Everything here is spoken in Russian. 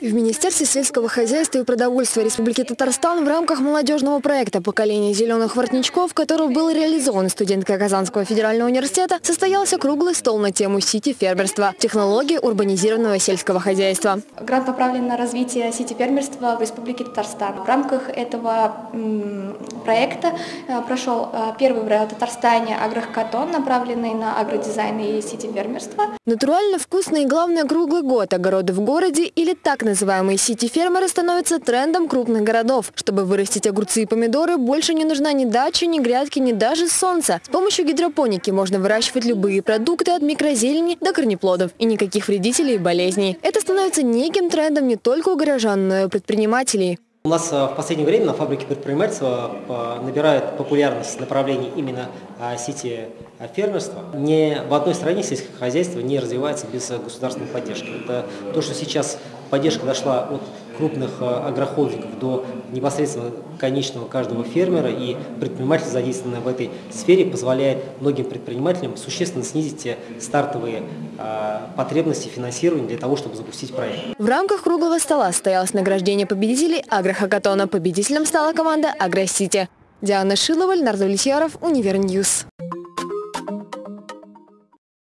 В Министерстве сельского хозяйства и продовольствия Республики Татарстан в рамках молодежного проекта «Поколение зеленых воротничков», который был реализован студенткой Казанского федерального университета, состоялся круглый стол на тему сити-фермерства – технологии урбанизированного сельского хозяйства. Грант направлен на развитие сити-фермерства в Республике Татарстан. В рамках этого проекта э, прошел э, первый в Татарстане агрохакатон, направленный на агродизайн и сити-фермерство. Натурально вкусный и, главное, круглый год огороды в городе или так называемые сити-фермеры становятся трендом крупных городов. Чтобы вырастить огурцы и помидоры, больше не нужна ни дача, ни грядки, ни даже солнце. С помощью гидропоники можно выращивать любые продукты от микрозелени до корнеплодов. И никаких вредителей и болезней. Это становится неким трендом не только у горожан, но и у предпринимателей. У нас э, в последнее время на фабрике предпринимательства э, набирает популярность направление именно э, сети фермерства. Ни в одной стране сельское хозяйство не развивается без государственной поддержки. Это то, что сейчас поддержка дошла от крупных агрохолдингов до непосредственно конечного каждого фермера, и предприниматель, задействованный в этой сфере, позволяет многим предпринимателям существенно снизить стартовые потребности финансирования для того, чтобы запустить проект. В рамках круглого стола состоялось награждение победителей агрохакатона. Победителем стала команда «Агросити». Диана Шилова, Леонард Влетьяров, Универньюз.